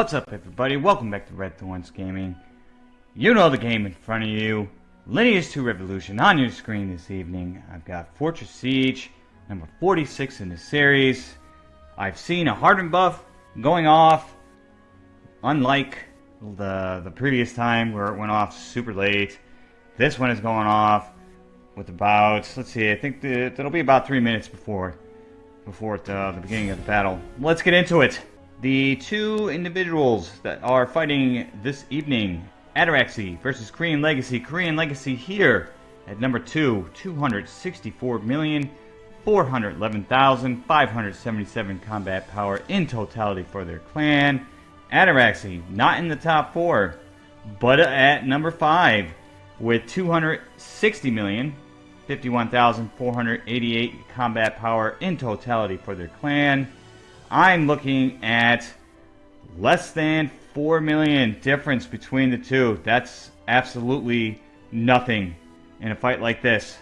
What's up everybody? Welcome back to Red Thorns Gaming. You know the game in front of you. Lineage 2 Revolution on your screen this evening. I've got Fortress Siege, number 46 in the series. I've seen a hardened buff going off, unlike the, the previous time where it went off super late. This one is going off with about, let's see, I think the, it'll be about three minutes before before the, the beginning of the battle. Let's get into it. The two individuals that are fighting this evening, Ataraxy versus Korean Legacy. Korean Legacy here at number two, 264,411,577 combat power in totality for their clan. Ataraxy, not in the top four, but at number five with 260 million. 51,488 combat power in totality for their clan. I'm looking at less than 4 million difference between the two. That's absolutely nothing in a fight like this.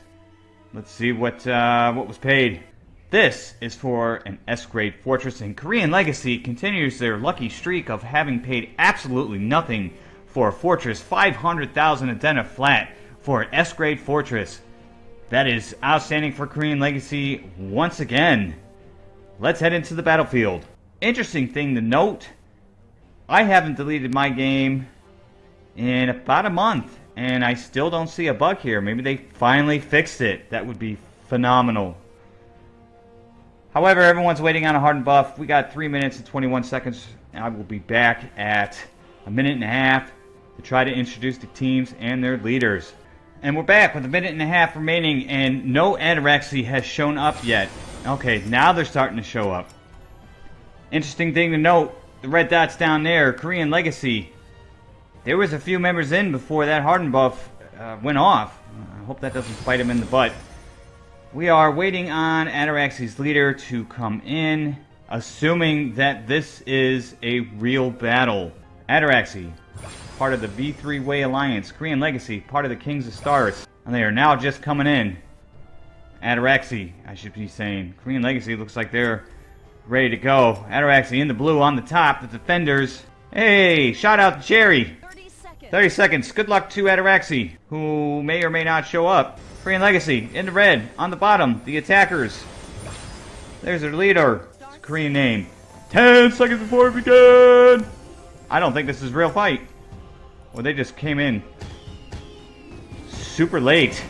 Let's see what uh, what was paid. This is for an S-grade fortress, and Korean Legacy continues their lucky streak of having paid absolutely nothing for a fortress. 500,000 Adena flat for an S-grade fortress. That is outstanding for Korean Legacy once again. Let's head into the battlefield. Interesting thing to note, I haven't deleted my game in about a month, and I still don't see a bug here. Maybe they finally fixed it. That would be phenomenal. However, everyone's waiting on a hardened buff. We got 3 minutes and 21 seconds. I will be back at a minute and a half to try to introduce the teams and their leaders. And we're back with a minute and a half remaining, and no Ataraxy has shown up yet. Okay, now they're starting to show up. Interesting thing to note, the red dots down there, Korean Legacy. There was a few members in before that Harden buff uh, went off. I hope that doesn't bite him in the butt. We are waiting on Ataraxy's leader to come in, assuming that this is a real battle. Ataraxy, part of the V3 Way Alliance, Korean Legacy, part of the Kings of Stars. And they are now just coming in. Ataraxy, I should be saying. Korean Legacy looks like they're ready to go. Ataraxy in the blue on the top, the defenders. Hey, shout out to Jerry. 30 seconds. 30 seconds. Good luck to Ataraxy, who may or may not show up. Korean Legacy in the red on the bottom, the attackers. There's their leader. It's a Korean name. 10 seconds before we begin. I don't think this is real fight. Well, they just came in super late.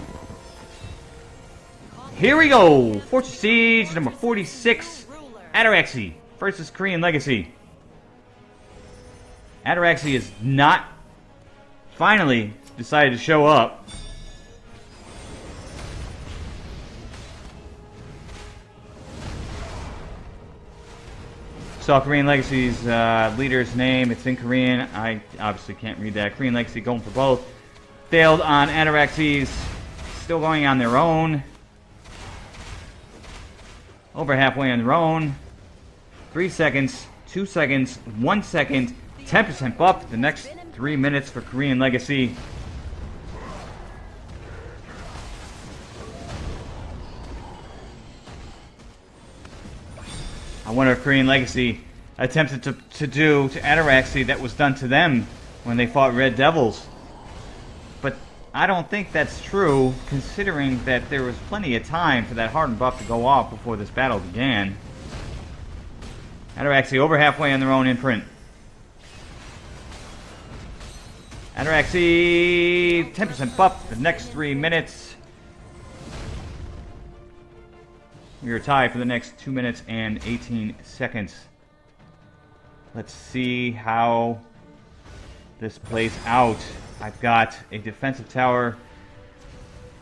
Here we go! Fortress Siege number 46, Ataraxy versus Korean Legacy. Ataraxy is not finally decided to show up. Saw Korean Legacy's uh, leader's name. It's in Korean. I obviously can't read that. Korean Legacy going for both. Failed on Ataraxy's. Still going on their own. Over halfway on their own. Three seconds, two seconds, one second, 10% buff. The next three minutes for Korean Legacy. I wonder if Korean Legacy attempted to, to do to Ataraxy that was done to them when they fought Red Devils. I don't think that's true, considering that there was plenty of time for that hardened buff to go off before this battle began. Ataraxy over halfway on their own imprint. Ataraxy, 10% buff the next three minutes. We are tied for the next 2 minutes and 18 seconds. Let's see how this place out. I've got a defensive tower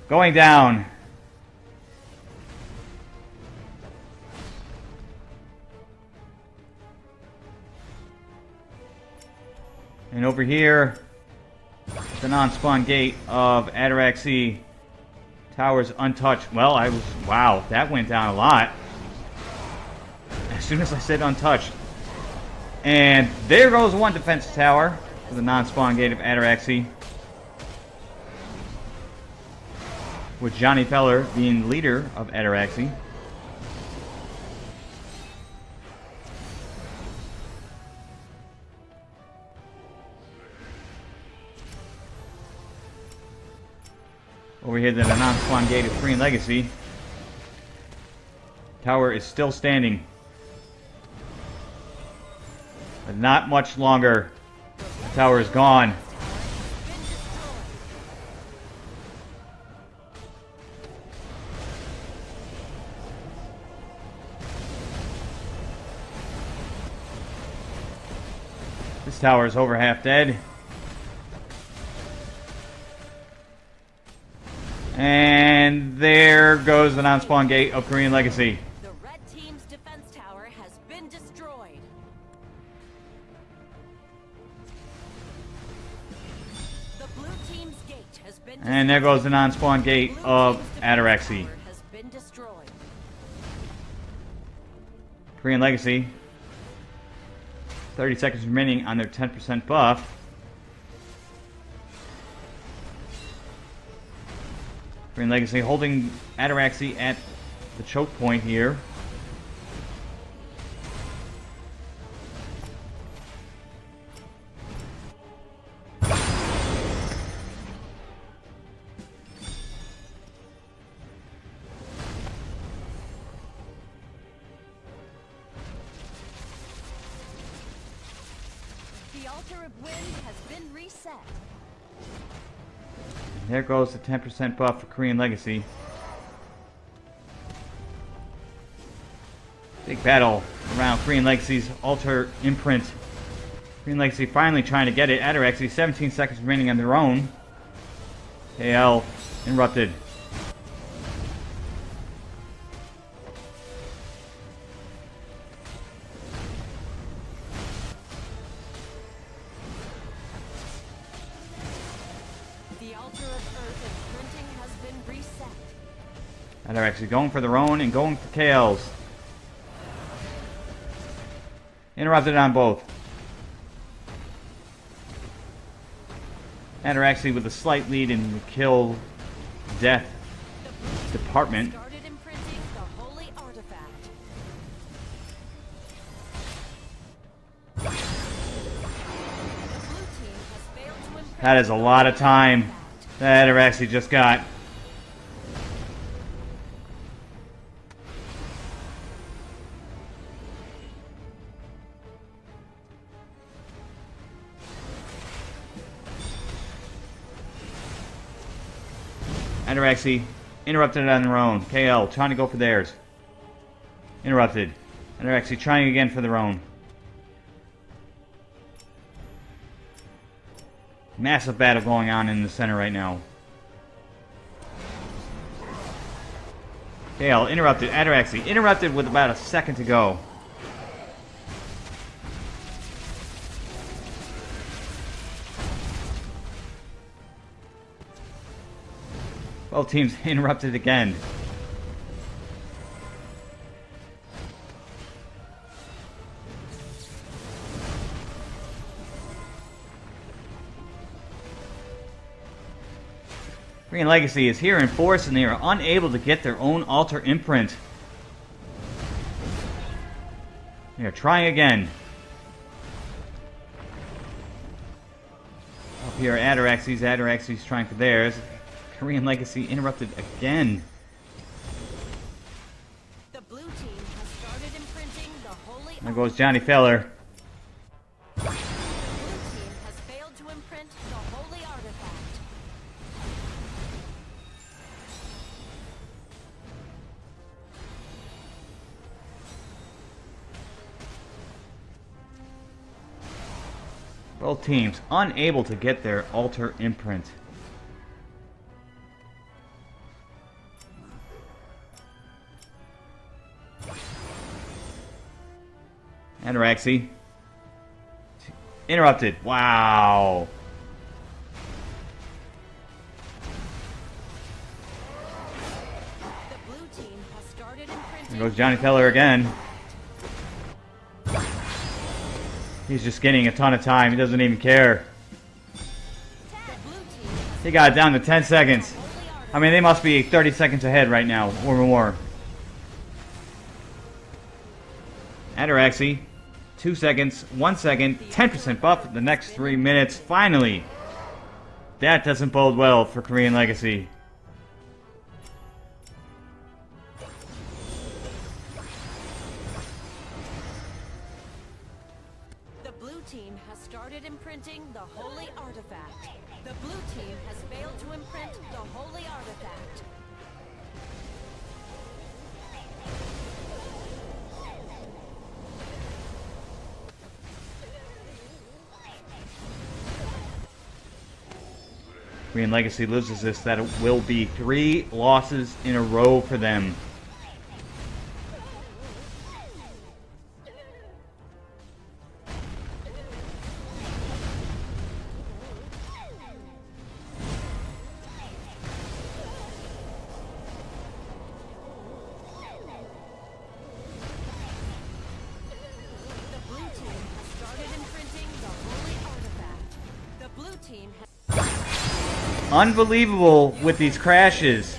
going down. And over here, the non-spawn gate of Ataraxy Towers untouched. Well, I was... Wow, that went down a lot. As soon as I said untouched. And there goes one defense tower the non-spawn gate of Ataraxy. With Johnny Feller being leader of Ataraxy. Over here the non-spawn gate of and Legacy. Tower is still standing. But not much longer. Tower is gone. This tower is over half dead. And there goes the non-spawn gate of Korean Legacy. And there goes the non-spawn gate of Ataraxy. Korean Legacy. 30 seconds remaining on their 10% buff. Korean Legacy holding Ataraxy at the choke point here. Goes the 10% buff for Korean Legacy. Big battle around Korean Legacy's altar imprint. Korean Legacy finally trying to get it. Ataraxy, 17 seconds remaining on their own. KL interrupted. Ataraxy going for their own and going for KL's. Interrupted on both. Ataraxy with a slight lead in the kill death The blue team department. started imprinting the holy artifact. The blue team has failed to imprint That is a lot of time that Ataraxy just got. Ataraxy interrupted on their own. KL trying to go for theirs. Interrupted. Ataraxy trying again for their own. Massive battle going on in the center right now. KL interrupted. Ataraxy interrupted with about a second to go. Both teams interrupted again. Korean Legacy is here in force and they are unable to get their own altar imprint. They are trying again. Up here, Ataraxy's. Ataraxy's trying for theirs. Korean Legacy interrupted again. The blue team has started imprinting the holy There goes Johnny Feller. The blue team has failed to imprint the holy artifact. Both teams unable to get their altar imprint. Ataraxy. Interrupted. Wow. The blue team has started imprinting There goes Johnny Feller again. He's just getting a ton of time. He doesn't even care. the blue team has He got it down to 10 seconds. I mean, they must be 30 seconds ahead right now, or more. Ataraxy, 2 seconds, 1 second, 10% buff the next 3 minutes. Finally! That doesn't bode well for Korean Legacy. Korean Legacy loses this, that it will be three losses in a row for them. Unbelievable with these crashes.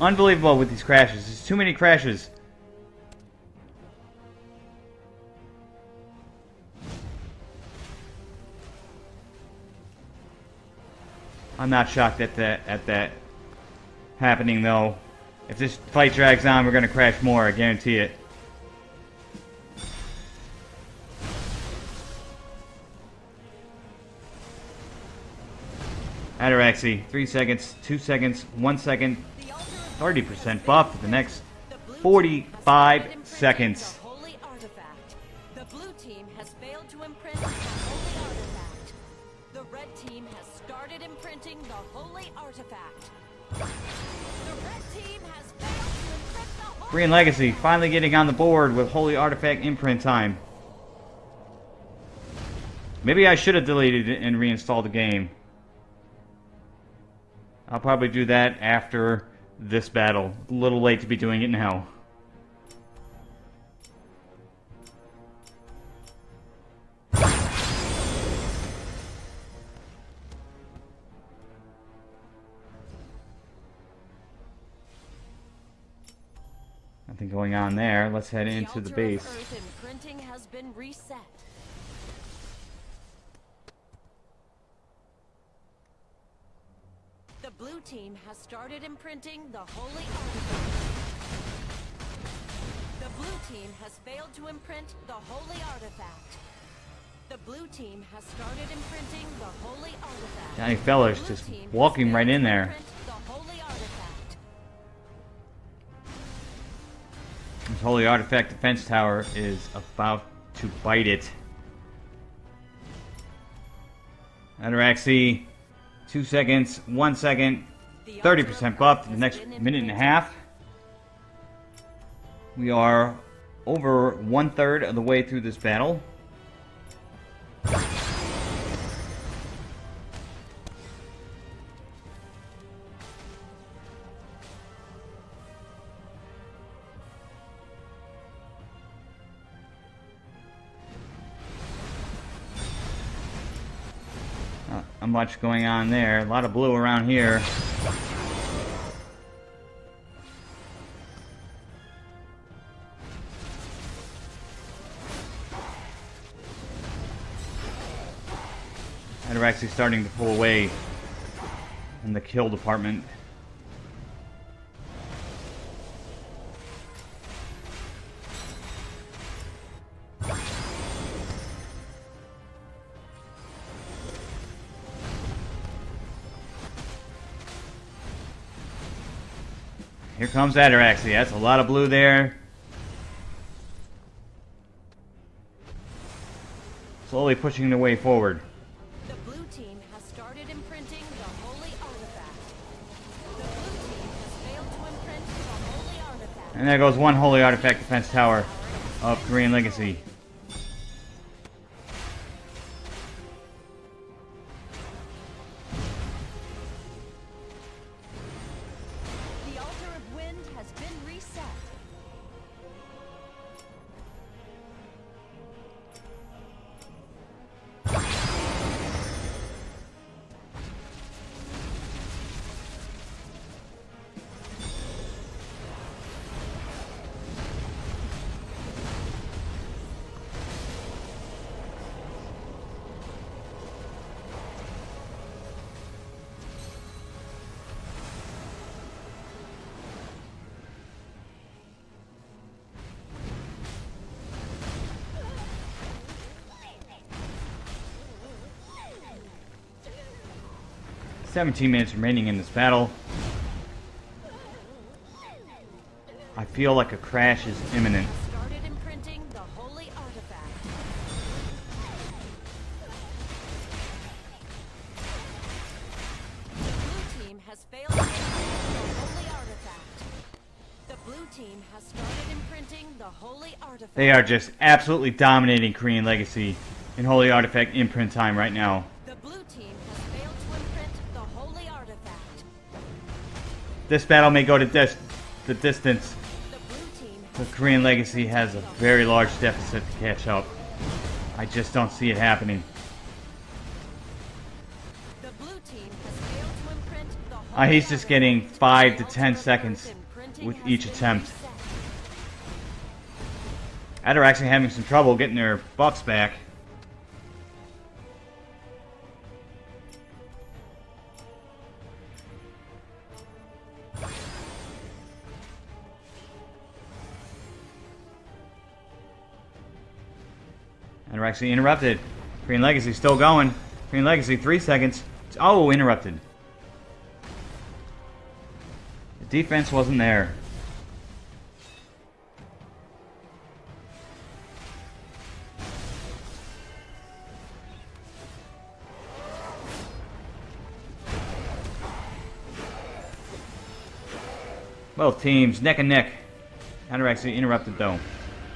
Unbelievable with these crashes. There's too many crashes. I'm not shocked at that at that happening though. If this fight drags on, we're gonna crash more. I guarantee it. Started imprinting the holy artifact. The red team has failed to imprint the holy Korean Legacy finally getting on the board with Holy Artifact imprint time. Maybe I should have deleted it and reinstalled the game. I'll probably do that after this battle. A little late to be doing it now. Nothing going on there. Let's head into the base. Earth imprinting has been reset. The blue team has started imprinting the holy artifact. The blue team has failed to imprint the holy artifact. The blue team has started imprinting the holy artifact. Johnny Feller's Blue just walking right in there. imprint The holy artifact. This Holy Artifact Defense Tower is about to bite it. Ataraxy, two seconds, one second, 30% buff to the next minute and a half. We are over one third of the way through this battle. Not much going on there. A lot of blue around here. Actually starting to pull away in the kill department. Here comes Ataraxy. That's a lot of blue there. Slowly pushing the way forward. And there goes one Holy Artifact Defense Tower of Korean Legacy. 17 minutes remaining in this battle. I feel like a crash is imminent. The holy artifact. The blue team has failed to imprint the holy artifact. The blue team has started imprinting the holy artifact. They are just absolutely dominating Korean Legacy in Holy Artifact imprint time right now. This battle may go to dis- the distance, The Korean Legacy has a very large deficit to catch up. I just don't see it happening. He's just getting five to ten seconds with each attempt. They're actually having some trouble getting their buffs back. Actually interrupted. Korean Legacy still going. Korean Legacy, three seconds. Oh, interrupted. The defense wasn't there. Both teams neck and neck. Actually interrupted though.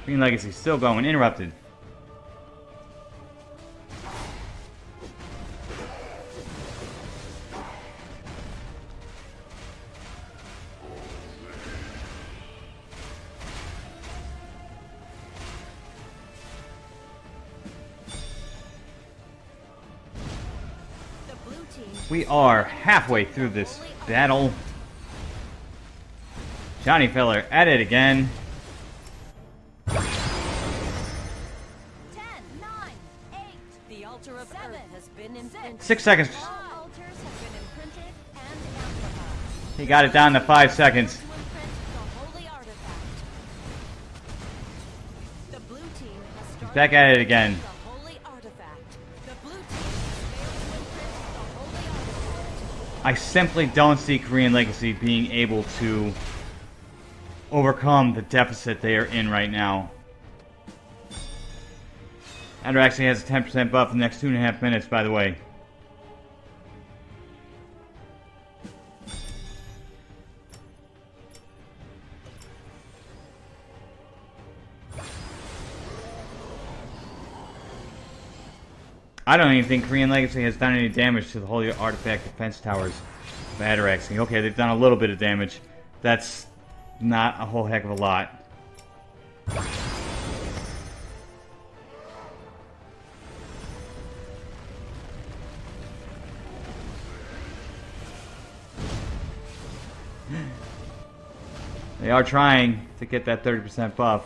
Korean Legacy still going, interrupted. Are halfway through this battle. Johnny Feller at it again. 10, 9, 8, The altar of Seven, Earth has been imprinted. Six seconds. all altars have been imprinted and amplified. He got it down to five seconds. To imprint the holy artifact. The blue team has started back at it again. I simply don't see Korean Legacy being able to overcome the deficit they are in right now. Andrew actually has a 10% buff in the next two and a half minutes, by the way. I don't even think Korean Legacy has done any damage to the Holy Artifact defense towers of. Okay, they've done a little bit of damage. That's not a whole heck of a lot. They are trying to get that 30% buff.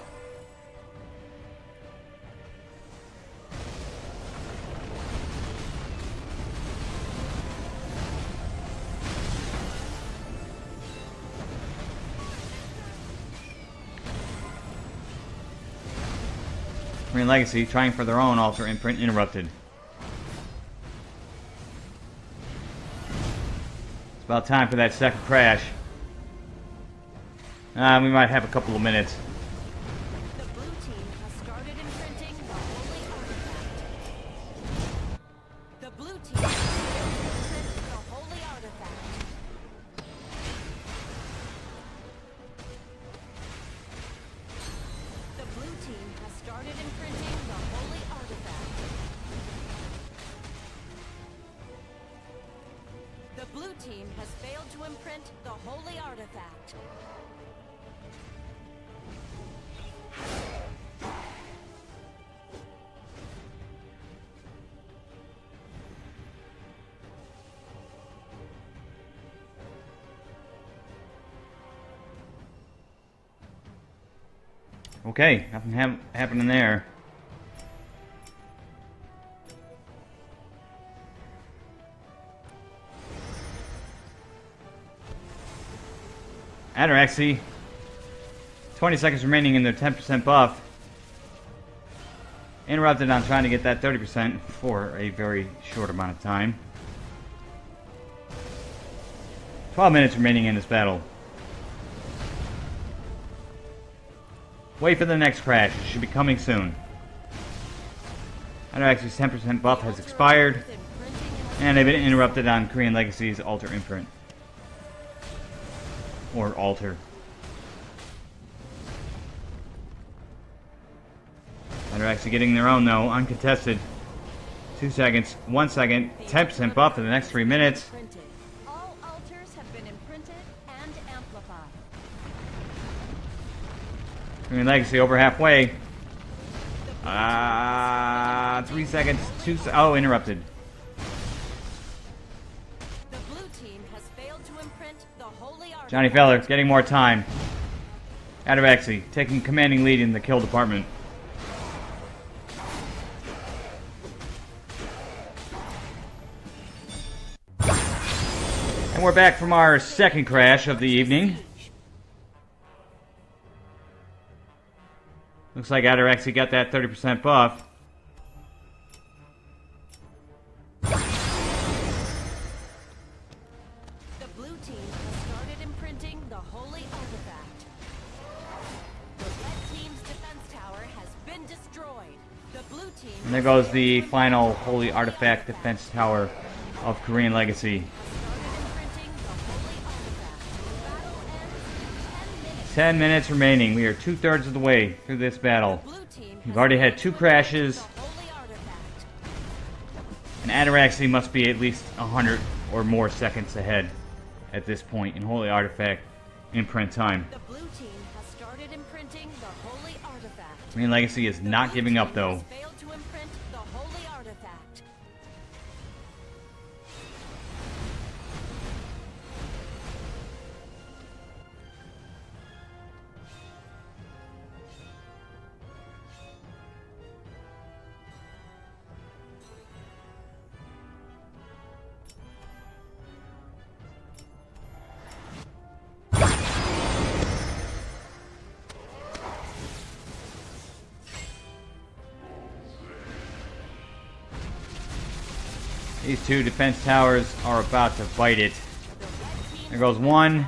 Legacy trying for their own altar imprint interrupted. It's about time for that second crash. Uh, we might have a couple of minutes. Okay, nothing hap happening there. Ataraxy, 20 seconds remaining in their 10% buff. Interrupted on trying to get that 30% for a very short amount of time. 12 minutes remaining in this battle. Wait for the next crash. It should be coming soon. Ataraxy's 10% buff has expired, and they've been interrupted on Korean Legacy's Altar Imprint. Or Altar. Ataraxy getting their own though, uncontested. Two seconds, one second, 10% buff for the next three minutes. Legacy over halfway. Ah, three seconds, two. Se- oh, interrupted. The blue team has failed to imprint the holy artifact. Johnny Feller getting more time. Ataraxy taking commanding lead in the kill department. And we're back from our second crash of the evening. Looks like Ataraxy got that 30% buff. The blue team has started imprinting the holy artifact. The red team's defense tower has been destroyed. The blue team And there goes the final Holy Artifact Defense Tower of Korean Legacy. 10 minutes. remaining. We are two thirds of the way through this battle. We've already had two crashes. imprint the holy artifact. And Ataraxy must be at least 100 or more seconds ahead at this point in Holy Artifact imprint time. The blue team has started imprinting the holy artifact. Korean Legacy is not giving up though. These two defense towers are about to bite it. There goes one.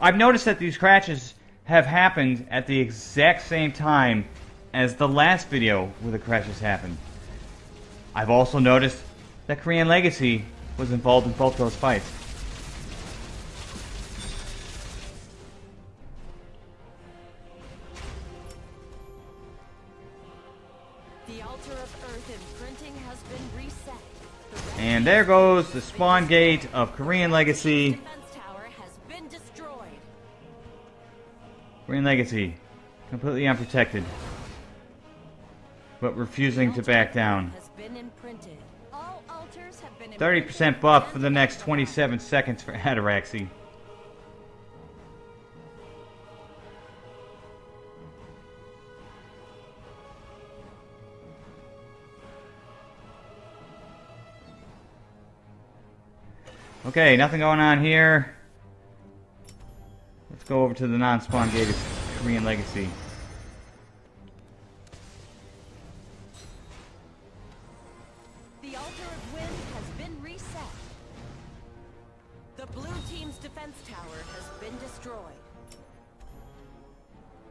I've noticed that these crashes have happened at the exact same time as the last video where the crashes happened. I've also noticed that Korean Legacy was involved in both those fights. There goes the spawn gate of Korean Legacy. defense tower has been destroyed. Korean Legacy, completely unprotected, but refusing to back down. Has been imprinted. All altars have been 30% buff for the next 27 seconds for Ataraxy. Okay, nothing going on here. Let's go over to the non-spawn gated Korean Legacy. The altar of wind has been reset. The blue team's defense tower has been destroyed.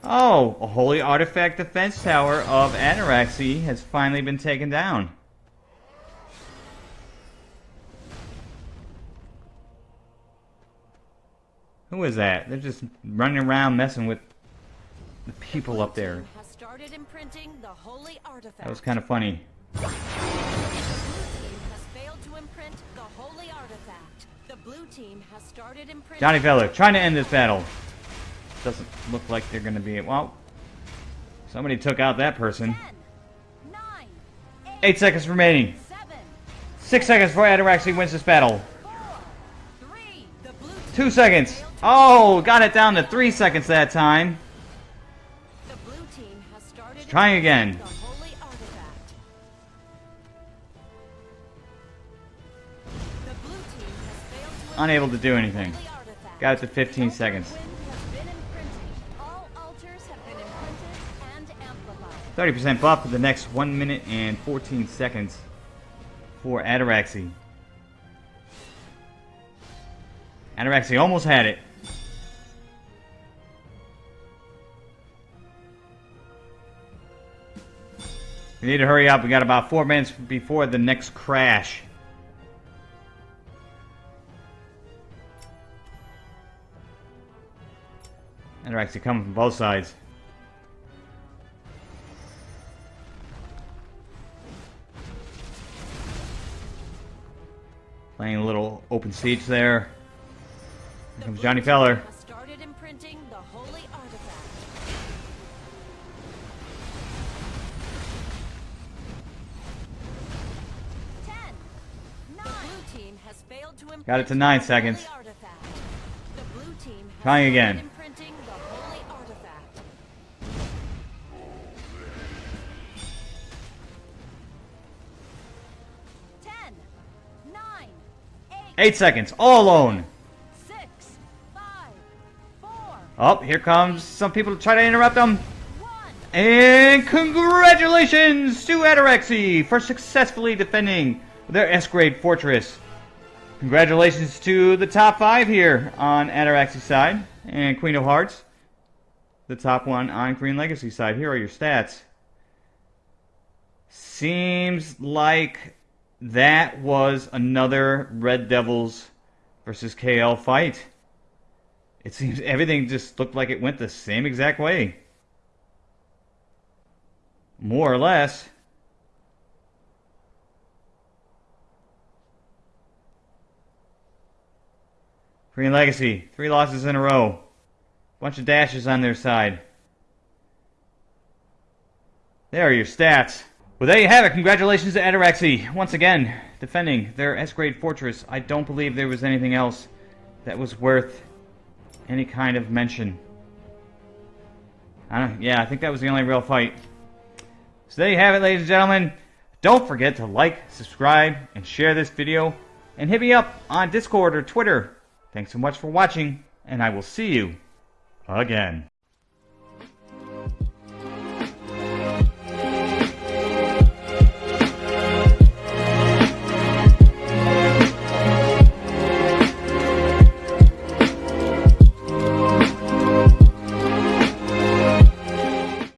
Oh, a holy artifact defense tower of Ataraxy has finally been taken down. Who is that? They're just running around messing with the people up there. has started imprinting the holy artifact. That was kind of funny. The blue team has failed to imprint the holy artifact. The blue team has started imprinting. Johnny Feller trying to end this battle. Doesn't look like they're going to be. Well, somebody took out that person. 10, 9, 8, seconds remaining. 7, Six seconds before Ataraxy wins this battle. 4, 3, The blue team Two seconds. Oh, got it down to three seconds that time. The blue team has started trying again. The holy artifact. The blue team has failed to Unable to do anything. Got it to 15 seconds. Wind has been imprinted. All altars have been imprinted and amplified. 30% buff for the next 1 minute and 14 seconds. for Ataraxy. Ataraxy almost had it. We need to hurry up. We got about four minutes before the next crash. And they're actually coming from both sides. Playing a little open siege there. Here comes Johnny Feller. Got it to nine seconds. holy artifact. The blue team has Trying again. imprinting the holy ten, nine, eight, Eight seconds, all alone. six, five, four, Oh, here comes some people to try to interrupt them. one. And congratulations to Ataraxy for successfully defending their S-grade fortress. Congratulations to the top five here on Ataraxy's side and Queen of Hearts. The top one on Korean Legacy side. Here are your stats. Seems like that was another Red Devils versus KL fight. It seems everything just looked like it went the same exact way. More or less. Korean Legacy, three losses in a row. Bunch of dashes on their side. There are your stats. Well, there you have it. Congratulations to Ataraxy. Once again, defending their S-grade fortress. I don't believe there was anything else that was worth any kind of mention. I yeah, I think that was the only real fight. So there you have it, ladies and gentlemen. Don't forget to like, subscribe, and share this video. And hit me up on Discord or Twitter. Thanks so much for watching, and I will see you again.